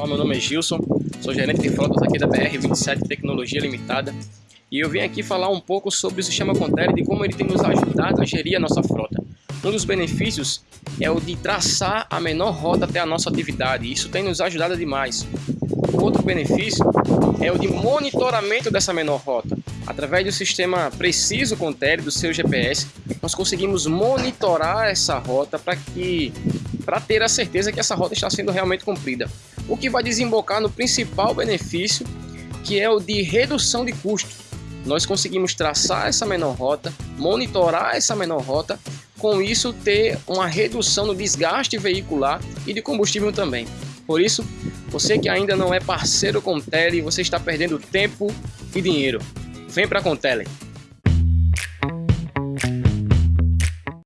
pessoal, meu nome é Gilson, sou gerente de frotas aqui da BR27 Tecnologia Limitada e eu vim aqui falar um pouco sobre o sistema Contele e como ele tem nos ajudado a gerir a nossa frota. Um dos benefícios é o de traçar a menor rota até a nossa atividade, e isso tem nos ajudado demais. Outro benefício é o de monitoramento dessa menor rota. Através do sistema Preciso Contele do seu GPS, nós conseguimos monitorar essa rota para que para ter a certeza que essa rota está sendo realmente cumprida. O que vai desembocar no principal benefício, que é o de redução de custo. Nós conseguimos traçar essa menor rota, monitorar essa menor rota, com isso ter uma redução no desgaste veicular e de combustível também. Por isso, você que ainda não é parceiro com Tele, você está perdendo tempo e dinheiro. Vem para a Contele.